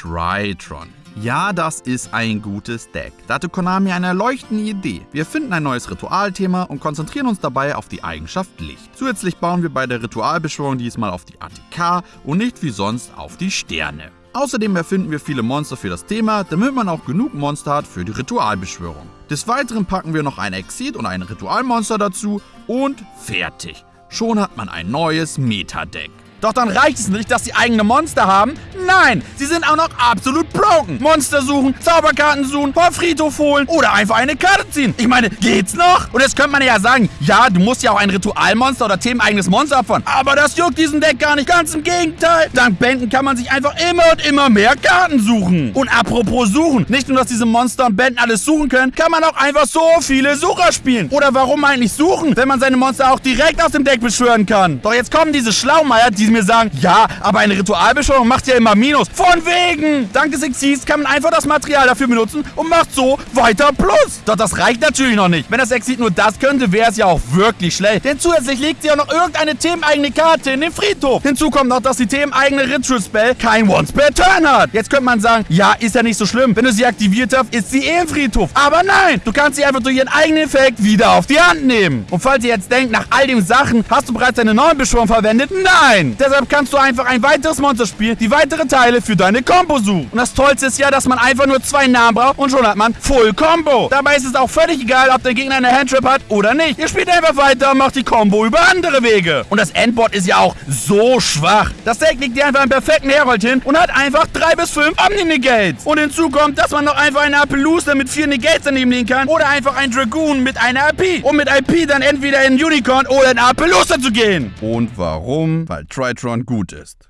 Tritron. Ja, das ist ein gutes Deck. Da hatte Konami eine erleuchtende Idee. Wir finden ein neues Ritualthema und konzentrieren uns dabei auf die Eigenschaft Licht. Zusätzlich bauen wir bei der Ritualbeschwörung diesmal auf die ATK und nicht wie sonst auf die Sterne. Außerdem erfinden wir viele Monster für das Thema, damit man auch genug Monster hat für die Ritualbeschwörung. Des Weiteren packen wir noch ein Exit und ein Ritualmonster dazu und fertig. Schon hat man ein neues Meta-Deck. Doch dann reicht es nicht, dass sie eigene Monster haben. Nein, sie sind auch noch absolut broken. Monster suchen, Zauberkarten suchen, vom Friedhof holen oder einfach eine Karte ziehen. Ich meine, geht's noch? Und jetzt könnte man ja sagen, ja, du musst ja auch ein Ritualmonster oder themeneigenes Monster opfern. Aber das juckt diesen Deck gar nicht. Ganz im Gegenteil. Dank Bänden kann man sich einfach immer und immer mehr Karten suchen. Und apropos suchen, nicht nur, dass diese Monster und Bänden alles suchen können, kann man auch einfach so viele Sucher spielen. Oder warum eigentlich suchen, wenn man seine Monster auch direkt aus dem Deck beschwören kann? Doch jetzt kommen diese Schlaumeier, die mir sagen, ja, aber eine Ritualbeschwörung macht ja immer Minus. Von wegen! Dank des Exis kann man einfach das Material dafür benutzen und macht so weiter Plus. Doch das reicht natürlich noch nicht. Wenn das Exit nur das könnte, wäre es ja auch wirklich schlecht. Denn zusätzlich legt sie auch noch irgendeine themeneigene Karte in den Friedhof. Hinzu kommt noch, dass die themeneigene Ritual Spell kein Once per Turn hat. Jetzt könnte man sagen, ja, ist ja nicht so schlimm. Wenn du sie aktiviert hast, ist sie eh im Friedhof. Aber nein, du kannst sie einfach durch ihren eigenen Effekt wieder auf die Hand nehmen. Und falls ihr jetzt denkt, nach all den Sachen hast du bereits eine neue Beschwörung verwendet, nein. Deshalb kannst du einfach ein weiteres Monster spielen, die weitere Teile für deine Combo suchen. Und das Tollste ist ja, dass man einfach nur zwei Namen braucht und schon hat man Full Combo. Dabei ist es auch völlig egal, ob der Gegner eine Handtrap hat oder nicht. Ihr spielt einfach weiter und macht die Combo über andere Wege. Und das Endboard ist ja auch so schwach. Das Deck legt dir einfach einen perfekten Herold hin und hat einfach drei bis fünf Omni-Negates. Und hinzu kommt, dass man noch einfach eine Appaloosa mit vier Negates daneben legen kann oder einfach ein Dragoon mit einer AP. Um mit IP dann entweder in Unicorn oder in Appaloosa zu gehen. Und warum? Weil Tritron gut ist.